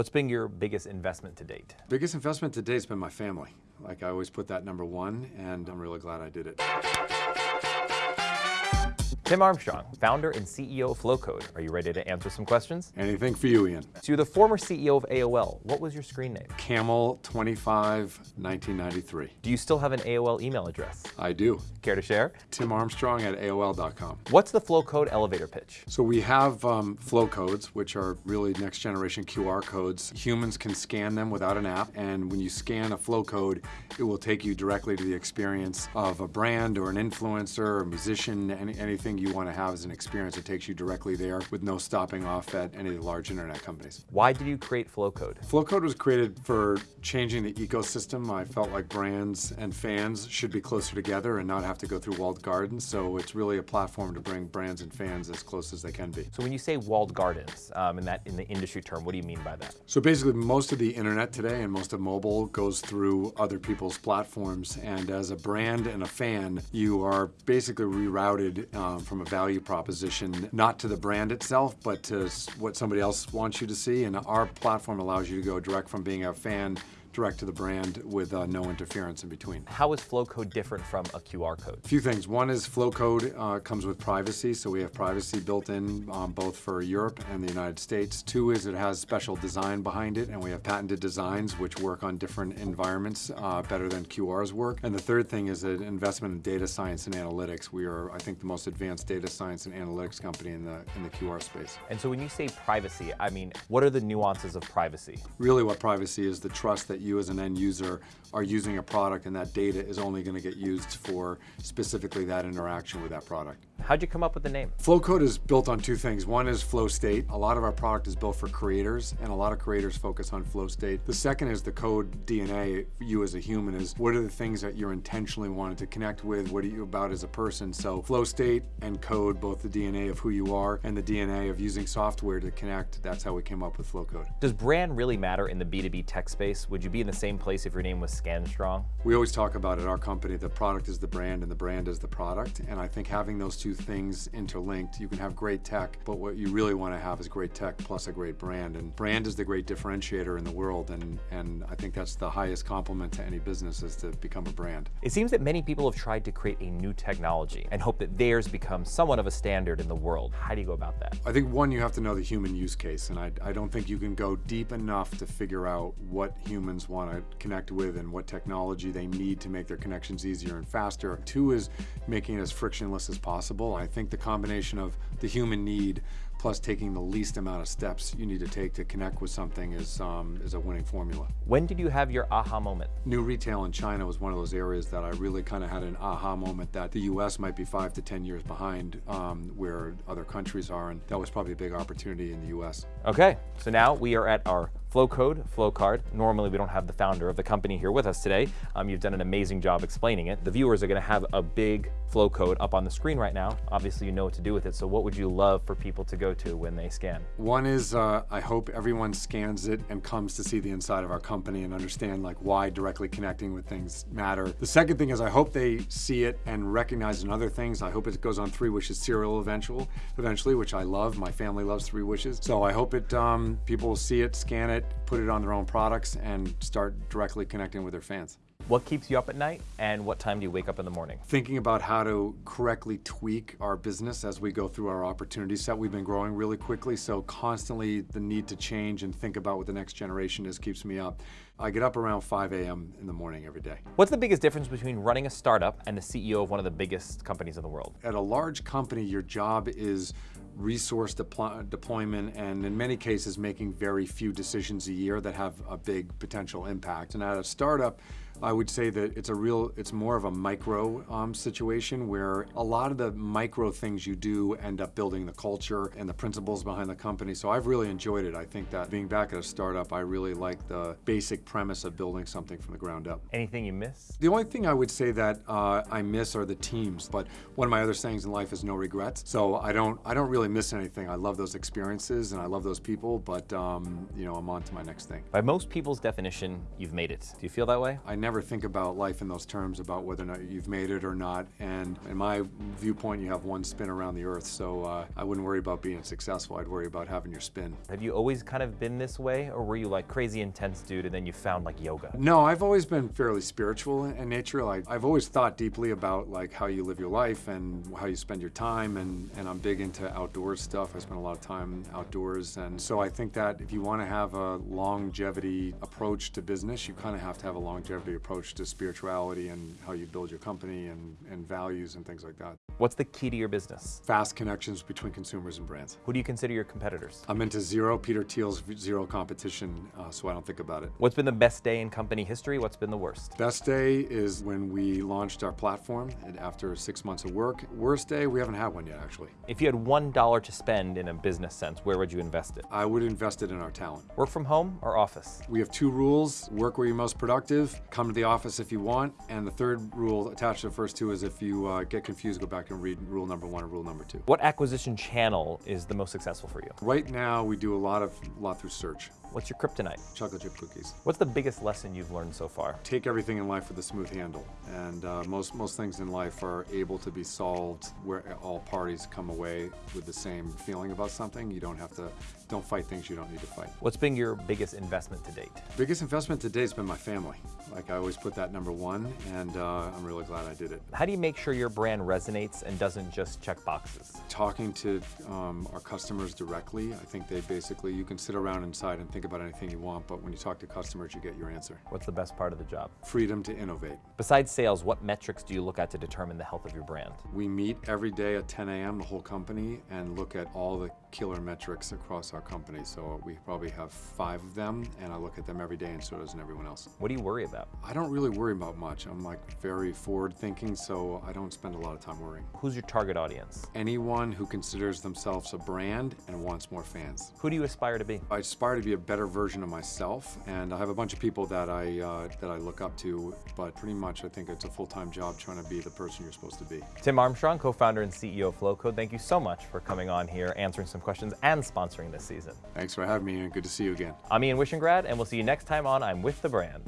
What's been your biggest investment to date? Biggest investment to date has been my family. Like I always put that number one, and I'm really glad I did it. Tim Armstrong, founder and CEO of Flowcode. Are you ready to answer some questions? Anything for you, Ian. So you're the former CEO of AOL. What was your screen name? Camel25, 1993. Do you still have an AOL email address? I do. Care to share? Tim Armstrong at AOL.com. What's the Flowcode elevator pitch? So we have um, flow codes, which are really next generation QR codes. Humans can scan them without an app, and when you scan a flow code, it will take you directly to the experience of a brand or an influencer or a musician, any, anything you want to have as an experience. It takes you directly there with no stopping off at any of the large internet companies. Why did you create Flowcode? Flowcode was created for changing the ecosystem. I felt like brands and fans should be closer together and not have to go through walled gardens. So it's really a platform to bring brands and fans as close as they can be. So when you say walled gardens, um, in that in the industry term, what do you mean by that? So basically, most of the internet today and most of mobile goes through other people's platforms. And as a brand and a fan, you are basically rerouted um, from a value proposition, not to the brand itself, but to what somebody else wants you to see. And our platform allows you to go direct from being a fan direct to the brand with uh, no interference in between. How is Flowcode different from a QR code? A few things. One is Flowcode uh, comes with privacy, so we have privacy built in um, both for Europe and the United States. Two is it has special design behind it, and we have patented designs which work on different environments uh, better than QR's work. And the third thing is an investment in data science and analytics. We are, I think, the most advanced data science and analytics company in the in the QR space. And so when you say privacy, I mean, what are the nuances of privacy? Really what privacy is the trust that you as an end user are using a product and that data is only going to get used for specifically that interaction with that product. How'd you come up with the name? Flowcode is built on two things. One is flow state. A lot of our product is built for creators and a lot of creators focus on flow state. The second is the code DNA, you as a human is what are the things that you're intentionally wanting to connect with? What are you about as a person? So flow state and code, both the DNA of who you are and the DNA of using software to connect. That's how we came up with Flowcode. Does brand really matter in the B2B tech space? Would you be in the same place if your name was ScanStrong? We always talk about at our company, the product is the brand and the brand is the product. And I think having those two things interlinked, you can have great tech, but what you really want to have is great tech plus a great brand. And brand is the great differentiator in the world. And, and I think that's the highest compliment to any business is to become a brand. It seems that many people have tried to create a new technology and hope that theirs becomes somewhat of a standard in the world. How do you go about that? I think one, you have to know the human use case. And I, I don't think you can go deep enough to figure out what humans want to connect with and what technology they need to make their connections easier and faster. Two is making it as frictionless as possible. I think the combination of the human need plus taking the least amount of steps you need to take to connect with something is, um, is a winning formula. When did you have your aha moment? New retail in China was one of those areas that I really kind of had an aha moment that the US might be five to 10 years behind um, where other countries are, and that was probably a big opportunity in the US. Okay, so now we are at our Flowcode, Flowcard. Normally we don't have the founder of the company here with us today. Um, you've done an amazing job explaining it. The viewers are gonna have a big Flowcode up on the screen right now. Obviously you know what to do with it, so what would you love for people to go to when they scan? One is uh, I hope everyone scans it and comes to see the inside of our company and understand like why directly connecting with things matter. The second thing is I hope they see it and recognize in other things. I hope it goes on Three Wishes cereal eventual, eventually, which I love. My family loves Three Wishes. So I hope it um, people will see it, scan it, put it on their own products, and start directly connecting with their fans. What keeps you up at night and what time do you wake up in the morning? Thinking about how to correctly tweak our business as we go through our opportunity set. We've been growing really quickly, so constantly the need to change and think about what the next generation is keeps me up. I get up around 5 a.m. in the morning every day. What's the biggest difference between running a startup and the CEO of one of the biggest companies in the world? At a large company, your job is resource deploy deployment and in many cases making very few decisions a year that have a big potential impact. And at a startup, I would say that it's a real, it's more of a micro um, situation where a lot of the micro things you do end up building the culture and the principles behind the company. So I've really enjoyed it. I think that being back at a startup, I really like the basic premise of building something from the ground up. Anything you miss? The only thing I would say that uh, I miss are the teams. But one of my other sayings in life is no regrets. So I don't, I don't really miss anything. I love those experiences and I love those people. But um, you know, I'm on to my next thing. By most people's definition, you've made it. Do you feel that way? I never never think about life in those terms about whether or not you've made it or not. And in my viewpoint, you have one spin around the earth. So uh, I wouldn't worry about being successful. I'd worry about having your spin. Have you always kind of been this way, or were you like crazy intense dude and then you found like yoga? No, I've always been fairly spiritual in nature. Like I've always thought deeply about like how you live your life and how you spend your time, and and I'm big into outdoors stuff. I spend a lot of time outdoors, and so I think that if you want to have a longevity approach to business, you kind of have to have a longevity approach to spirituality and how you build your company and and values and things like that. What's the key to your business? Fast connections between consumers and brands. Who do you consider your competitors? I'm into zero Peter Thiel's zero competition, uh, so I don't think about it. What's been the best day in company history? What's been the worst? Best day is when we launched our platform and after six months of work. Worst day, we haven't had one yet actually. If you had one dollar to spend in a business sense, where would you invest it? I would invest it in our talent. Work from home or office? We have two rules, work where you're most productive, come to the office if you want, and the third rule attached to the first two is if you uh, get confused, go back and read rule number one and rule number two. What acquisition channel is the most successful for you? Right now, we do a lot of lot through search. What's your kryptonite? Chocolate chip cookies. What's the biggest lesson you've learned so far? Take everything in life with a smooth handle, and uh, most most things in life are able to be solved where all parties come away with the same feeling about something. You don't have to, don't fight things you don't need to fight. What's been your biggest investment to date? Biggest investment to date has been my family. Like I always put that number one, and uh, I'm really glad I did it. How do you make sure your brand resonates and doesn't just check boxes? Talking to um, our customers directly, I think they basically, you can sit around inside and think about anything you want, but when you talk to customers, you get your answer. What's the best part of the job? Freedom to innovate. Besides sales, what metrics do you look at to determine the health of your brand? We meet every day at 10 a.m., the whole company, and look at all the killer metrics across our company. So we probably have five of them, and I look at them every day, and so does everyone else. What do you worry about? I don't really worry about much. I'm like very forward thinking, so I don't spend a lot of time worrying. Who's your target audience? Anyone who considers themselves a brand and wants more fans. Who do you aspire to be? I aspire to be a better version of myself, and I have a bunch of people that I uh, that I look up to. But pretty much, I think it's a full-time job trying to be the person you're supposed to be. Tim Armstrong, co-founder and CEO of Flowcode. Thank you so much for coming on here, answering some questions, and sponsoring this season. Thanks for having me, and good to see you again. I'm Ian Wishingrad, and we'll see you next time on I'm with the Brand.